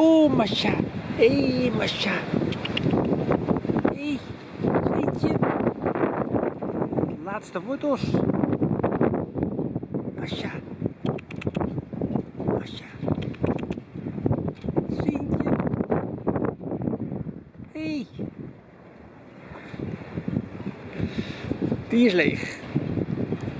Oh, Masha. Hé, hey, Masha. Hé, hey, Sintje. Laatste foto's. Masha. Masha. Sintje. Hé. Hey. Die is leeg.